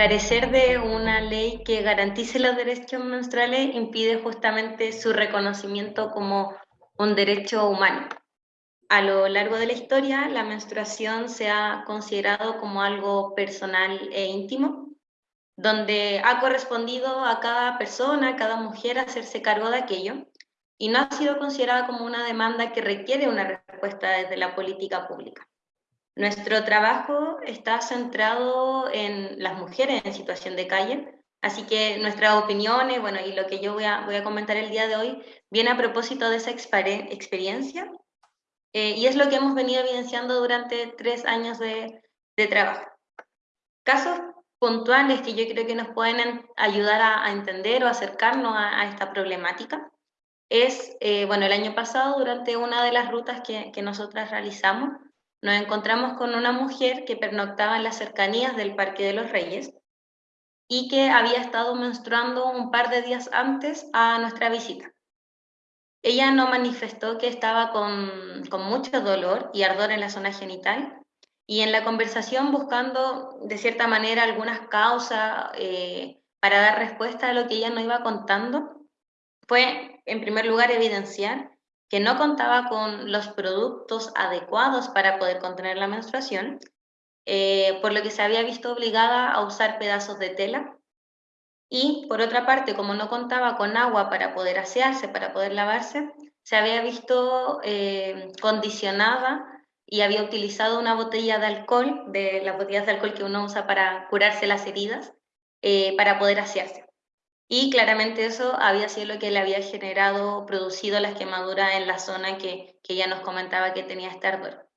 carecer de una ley que garantice los derechos menstruales impide justamente su reconocimiento como un derecho humano. A lo largo de la historia, la menstruación se ha considerado como algo personal e íntimo, donde ha correspondido a cada persona, a cada mujer hacerse cargo de aquello, y no ha sido considerada como una demanda que requiere una respuesta desde la política pública. Nuestro trabajo está centrado en las mujeres en situación de calle, así que nuestras opiniones, bueno, y lo que yo voy a, voy a comentar el día de hoy, viene a propósito de esa experiencia eh, y es lo que hemos venido evidenciando durante tres años de, de trabajo. Casos puntuales que yo creo que nos pueden ayudar a, entender o acercarnos a, esta problemática es, eh, bueno, el año pasado durante una de las rutas que, que nosotras realizamos, nos encontramos con una mujer que pernoctaba en las cercanías del Parque de los Reyes y que había estado menstruando un par de días antes a nuestra visita. Ella no manifestó que estaba con, con mucho dolor y ardor en la zona genital y en la conversación buscando de cierta manera algunas causas eh, para dar respuesta a lo que ella nos iba contando, fue en primer lugar evidenciar que no contaba con los productos adecuados para poder contener la menstruación, eh, por lo que se había visto obligada a usar pedazos de tela. Y por otra parte, como no contaba con agua para poder asearse, para poder lavarse, se había visto eh, condicionada y había utilizado una botella de alcohol, de las botellas de alcohol que uno usa para curarse las heridas, eh, para poder asearse. Y claramente eso había sido lo que le había generado, producido las quemaduras en la zona que, que ella nos comentaba que tenía este ardor.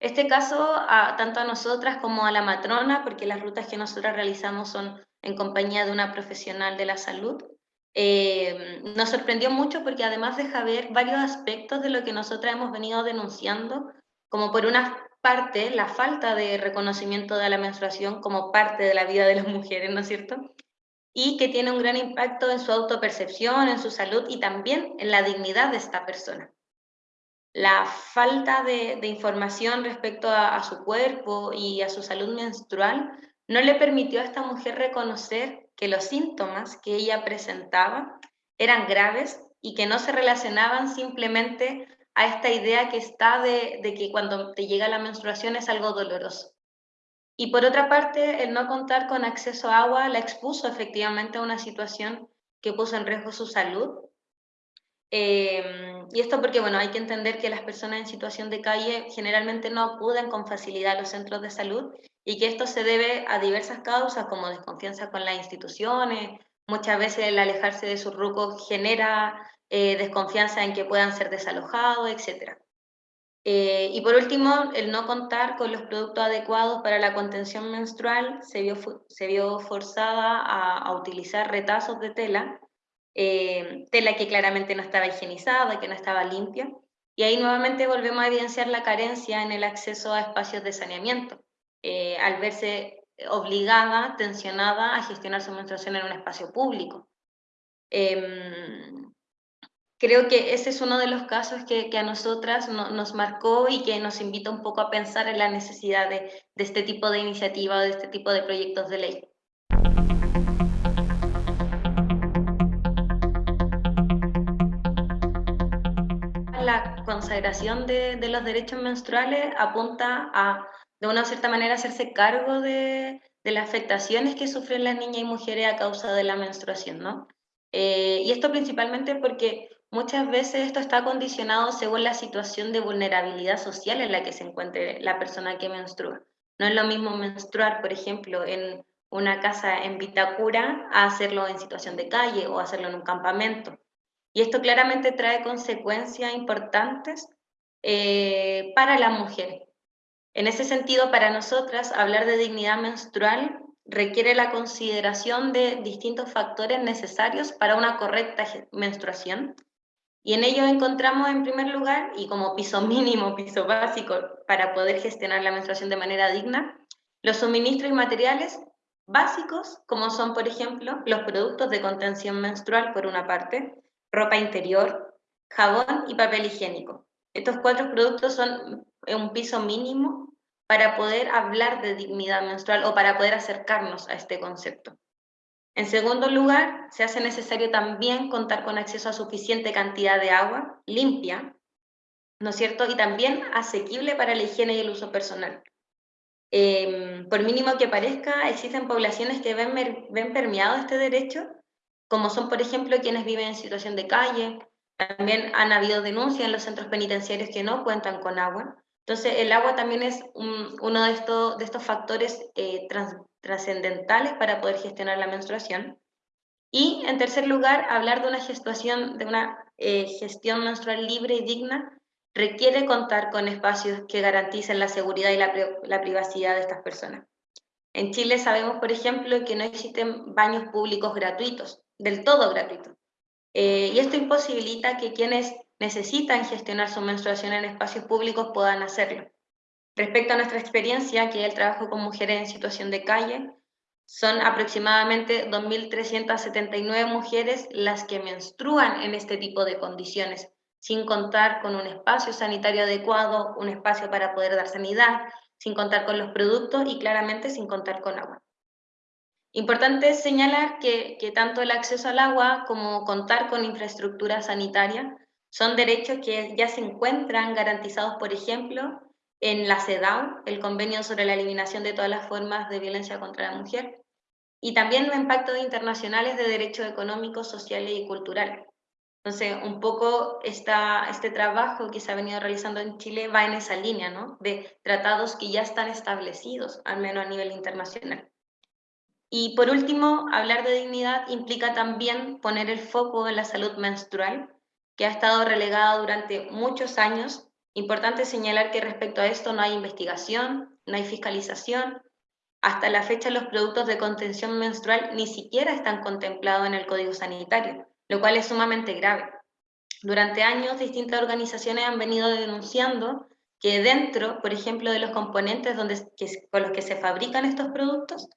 Este caso, tanto a nosotras como a la matrona, porque las rutas que nosotros realizamos son en compañía de una profesional de la salud, eh, nos sorprendió mucho porque además deja ver varios aspectos de lo que nosotras hemos venido denunciando, como por una parte la falta de reconocimiento de la menstruación como parte de la vida de las mujeres, ¿no es cierto? Y que tiene un gran impacto en su autopercepción, en su salud y también en la dignidad de esta persona. La falta de, información respecto a, su cuerpo y a su salud menstrual no le permitió a esta mujer reconocer que los síntomas que ella presentaba eran graves y que no se relacionaban simplemente a esta idea que está de que cuando te llega la menstruación es algo doloroso. Y por otra parte, el no contar con acceso a agua la expuso efectivamente a una situación que puso en riesgo su salud. Em, y esto porque, bueno, hay que entender que las personas en situación de calle generalmente no acuden con facilidad a los centros de salud y que esto se debe a diversas causas como desconfianza con las instituciones, muchas veces el alejarse de su ruco genera eh, desconfianza en que puedan ser desalojados, etc. Eh, y por último, el no contar con los productos adecuados para la contención menstrual se vio, se vio forzada a, utilizar retazos de tela, eh, tela que claramente no estaba higienizada, que no estaba limpia, y ahí nuevamente volvemos a evidenciar la carencia en el acceso a espacios de saneamiento, eh, al verse obligada, tensionada a gestionar su menstruación en un espacio público. Em, creo que ese es uno de los casos que, a nosotras nos marcó y que nos invita un poco a pensar en la necesidad de, este tipo de iniciativa, de este tipo de proyectos de ley. La consagración de, los derechos menstruales apunta a, de una cierta manera, hacerse cargo de, las afectaciones que sufren las niñas y mujeres a causa de la menstruación, ¿no? Eh, y esto principalmente porque Muchas veces esto está condicionado según la situación de vulnerabilidad social en la que se encuentre la persona que menstrua. No es lo mismo menstruar, por ejemplo, en una casa en Vitacura a hacerlo en situación de calle o hacerlo en un campamento. Y esto claramente trae consecuencias importantes eh, para la mujer. En ese sentido, para nosotras, hablar de dignidad menstrual requiere la consideración de distintos factores necesarios para una correcta menstruación y en ello encontramos en primer lugar, y como piso mínimo, piso básico para poder gestionar la menstruación de manera digna, los suministros y materiales básicos, como son, por ejemplo, los productos de contención menstrual, por una parte, ropa interior, jabón y papel higiénico. Estos cuatro productos son un piso mínimo para poder hablar de dignidad menstrual o para poder acercarnos a este concepto. En segundo lugar, se hace necesario también contar con acceso a suficiente cantidad de agua limpia, ¿no es cierto? Y también asequible para la higiene y el uso personal. Em, por mínimo que parezca, existen poblaciones que ven, ven permeado este derecho, como son, por ejemplo, quienes viven en situación de calle. También han habido denuncias en los centros penitenciarios que no cuentan con agua. Entonces, el agua también es uno de estos, de estos factores eh, trascendentales para poder gestionar la menstruación. Y, en tercer lugar, hablar de una, de una eh, gestión menstrual libre y digna requiere contar con espacios que garanticen la seguridad y la, privacidad de estas personas. En Chile sabemos, por ejemplo, que no existen baños públicos gratuitos, del todo gratuitos. Eh, y esto imposibilita que quienes necesitan gestionar su menstruación en espacios públicos puedan hacerlo. Respecto a nuestra experiencia, que es el trabajo con mujeres en situación de calle, son aproximadamente 2.379 mujeres las que menstruan en este tipo de condiciones, sin contar con un espacio sanitario adecuado, un espacio para poder dar sanidad, sin contar con los productos y claramente sin contar con agua. Importante señalar que, que tanto el acceso al agua como contar con infraestructura sanitaria son derechos que ya se encuentran garantizados, por ejemplo, en la CEDAW, el Convenio sobre la Eliminación de todas las formas de violencia contra la mujer, y también los impactos internacionales de derechos económicos, sociales y culturales. Entonces, un poco esta, este trabajo que se ha venido realizando en Chile va en esa línea, ¿no? De tratados que ya están establecidos, al menos a nivel internacional. Y por último, hablar de dignidad implica también poner el foco en la salud menstrual, que ha estado relegada durante muchos años. Importante señalar que respecto a esto no hay investigación, no hay fiscalización. Hasta la fecha los productos de contención menstrual ni siquiera están contemplados en el Código Sanitario lo cual es sumamente grave. Durante años, distintas organizaciones han venido denunciando que dentro, por ejemplo, de los componentes donde, con los que se fabrican estos productos,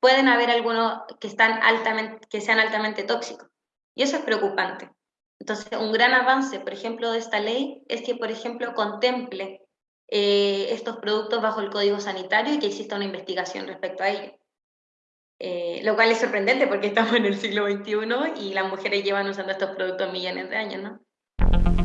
pueden haber algunos que, están altamente, que sean altamente tóxicos. Y eso es preocupante. Entonces, un gran avance, por ejemplo, de esta ley es que, por ejemplo, contemple eh, estos productos bajo el Código Sanitario y que exista una investigación respecto a ello. Eh, lo cual es sorprendente porque estamos en el siglo XXI y las mujeres llevan usando estos productos millones de años, ¿no?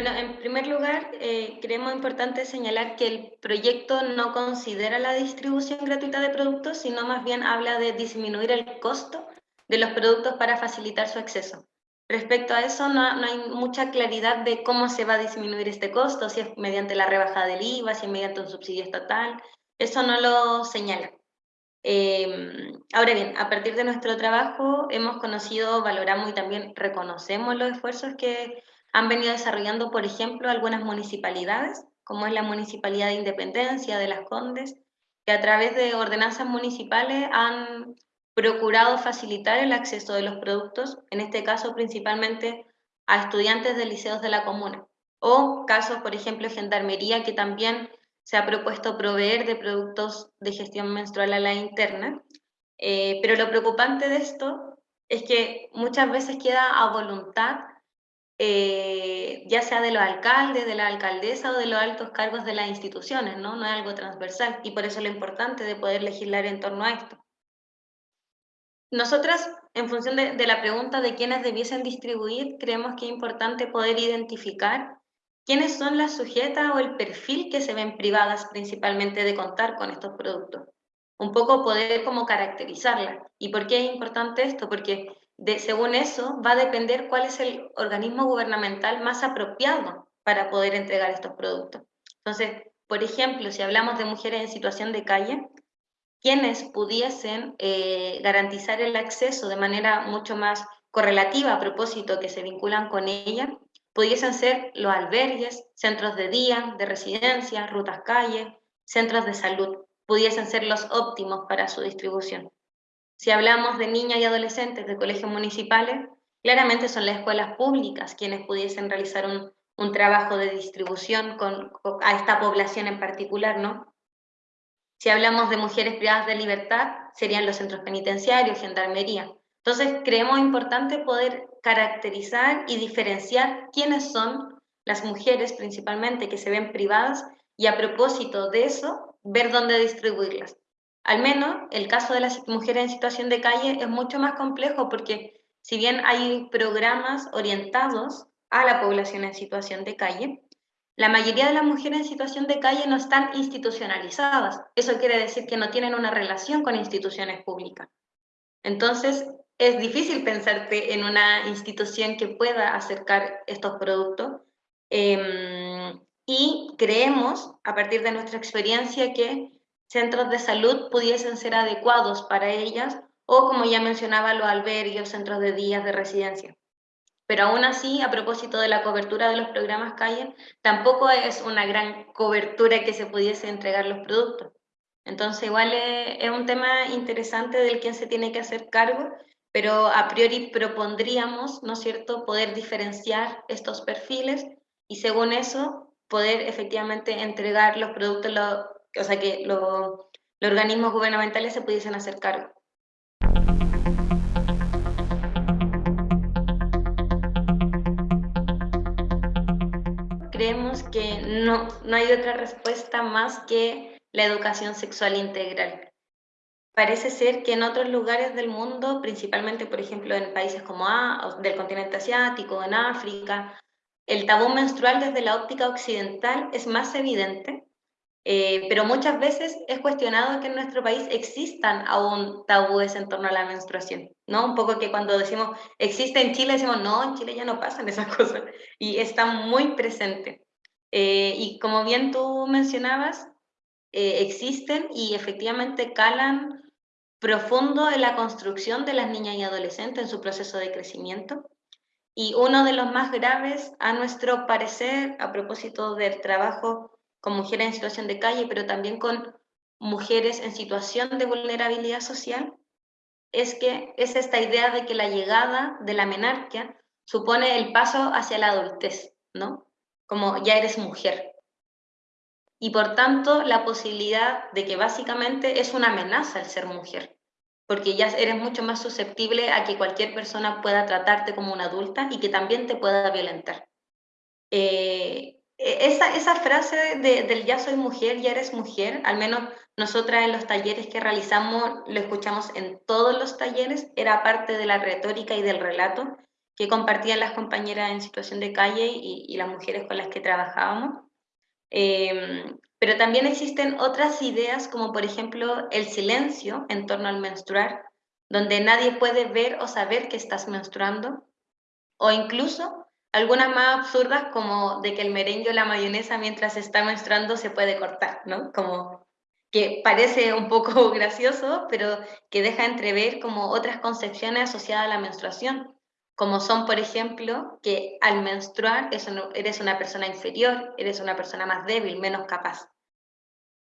Bueno, en primer lugar, eh, creemos importante señalar que el proyecto no considera la distribución gratuita de productos, sino más bien habla de disminuir el costo de los productos para facilitar su acceso. Respecto a eso, no, hay mucha claridad de cómo se va a disminuir este costo, si es mediante la rebajada del IVA, si es mediante un subsidio estatal. Eso no lo señala. Em, ahora bien, a partir de nuestro trabajo hemos conocido, valoramos y también reconocemos los esfuerzos que han venido desarrollando, por ejemplo, algunas municipalidades, como es la Municipalidad de Independencia de Las Condes, que a través de ordenanzas municipales han procurado facilitar el acceso de los productos, en este caso principalmente a estudiantes de liceos de la comuna, o casos, por ejemplo, Gendarmería, que también se ha propuesto proveer de productos de gestión menstrual a la interna. Eh, pero lo preocupante de esto es que muchas veces queda a voluntad, eh, ya sea de los alcaldes, de la alcaldesa o de los altos cargos de las instituciones, ¿no? No es algo transversal y por eso lo importante de poder legislar en torno a esto. Nosotras, en función de, la pregunta de quiénes debiesen distribuir, creemos que es importante poder identificar quiénes son las sujetas o el perfil que se ven privadas principalmente de contar con estos productos. Un poco poder como caracterizarlas. ¿Y por qué es importante esto? Porque de, según eso va a depender cuál es el organismo gubernamental más apropiado para poder entregar estos productos. Entonces, por ejemplo, si hablamos de mujeres en situación de calle, quienes pudiesen eh, garantizar el acceso de manera mucho más correlativa a propósito que se vinculan con ella, pudiesen ser los albergues, centros de día, de residencia, rutas calles, centros de salud, pudiesen ser los óptimos para su distribución. Si hablamos de niñas y adolescentes de colegios municipales, claramente son las escuelas públicas quienes pudiesen realizar un, trabajo de distribución a esta población en particular, ¿no? Si hablamos de mujeres privadas de libertad, serían los centros penitenciarios, gendarmería. Entonces, creemos importante poder caracterizar y diferenciar quiénes son las mujeres principalmente que se ven privadas y a propósito de eso, ver dónde distribuirlas. Al menos el caso de las mujeres en situación de calle es mucho más complejo porque si bien hay programas orientados a la población en situación de calle, la mayoría de las mujeres en situación de calle no están institucionalizadas. Eso quiere decir que no tienen una relación con instituciones públicas. Entonces, es difícil pensarte en una institución que pueda acercar estos productos. Em, y creemos, a partir de nuestra experiencia, que centros de salud pudiesen ser adecuados para ellas o, como ya mencionaba, los albergues, centros de días de residencia. Pero aún así, a propósito de la cobertura de los programas calle, tampoco es una gran cobertura que se pudiese entregar los productos. Entonces, igual es, un tema interesante del que se tiene que hacer cargo pero a priori propondríamos, ¿no es cierto?, poder diferenciar estos perfiles y según eso poder efectivamente entregar los productos, o sea, que los organismos gubernamentales se pudiesen hacer cargo. Creemos que no, no hay otra respuesta más que la educación sexual integral parece ser que en otros lugares del mundo, principalmente, por ejemplo, en países como A, del continente asiático, en África, el tabú menstrual desde la óptica occidental es más evidente, eh, pero muchas veces es cuestionado que en nuestro país existan aún tabúes en torno a la menstruación, ¿no? Un poco que cuando decimos existe en Chile, decimos, no, en Chile ya no pasan esas cosas, y está muy presente. Eh, y como bien tú mencionabas, eh, existen y efectivamente calan profundo en la construcción de las niñas y adolescentes en su proceso de crecimiento. Y uno de los más graves, a nuestro parecer, a propósito del trabajo con mujeres en situación de calle, pero también con mujeres en situación de vulnerabilidad social, es que es esta idea de que la llegada de la menarquia supone el paso hacia la adultez, ¿no? Como ya eres mujer. Y por tanto, la posibilidad de que básicamente es una amenaza el ser mujer, porque ya eres mucho más susceptible a que cualquier persona pueda tratarte como una adulta y que también te pueda violentar. Eh, esa, esa, frase del ya soy mujer, ya eres mujer, al menos nosotras en los talleres que realizamos, lo escuchamos en todos los talleres, era parte de la retórica y del relato que compartían las compañeras en situación de calle y, y las mujeres con las que trabajábamos. Em, pero también existen otras ideas, como por ejemplo el silencio en torno al menstruar, donde nadie puede ver o saber que estás menstruando, o incluso algunas más absurdas como de que el merengue o la mayonesa mientras está menstruando se puede cortar, ¿no? Como que parece un poco gracioso, pero que deja entrever como otras concepciones asociadas a la menstruación, como son, por ejemplo, que al menstruar eres una persona inferior, eres una persona más débil, menos capaz.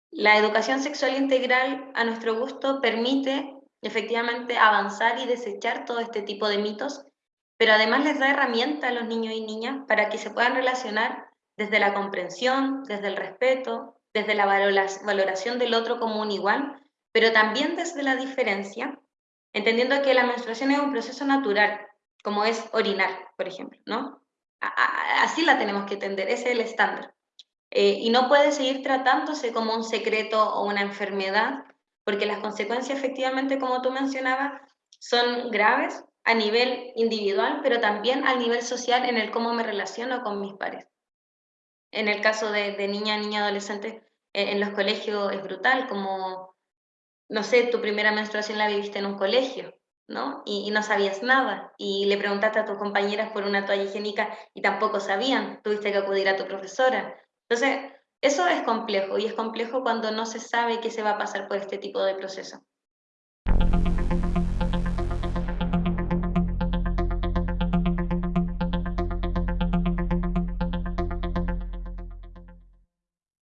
La educación sexual integral, a nuestro gusto, permite efectivamente avanzar y desechar todo este tipo de mitos, pero además les da herramientas a los niños y niñas para que se puedan relacionar desde la comprensión, desde el respeto, desde la valoración del otro como un igual, pero también desde la diferencia, entendiendo que la menstruación es un proceso natural, como es orinar, por ejemplo, ¿no? así la tenemos que entender, ese es el estándar. Eh, y no puede seguir tratándose como un secreto o una enfermedad, porque las consecuencias efectivamente, como tú mencionabas, son graves a nivel individual, pero también a nivel social en el cómo me relaciono con mis pares. En el caso de, niña, niña, adolescente, eh, en los colegios es brutal, como, no sé, tu primera menstruación la viviste en un colegio, ¿no? Y, no sabías nada. Y le preguntaste a tus compañeras por una toalla higiénica y tampoco sabían. Tuviste que acudir a tu profesora. Entonces, eso es complejo y es complejo cuando no se sabe qué se va a pasar por este tipo de proceso.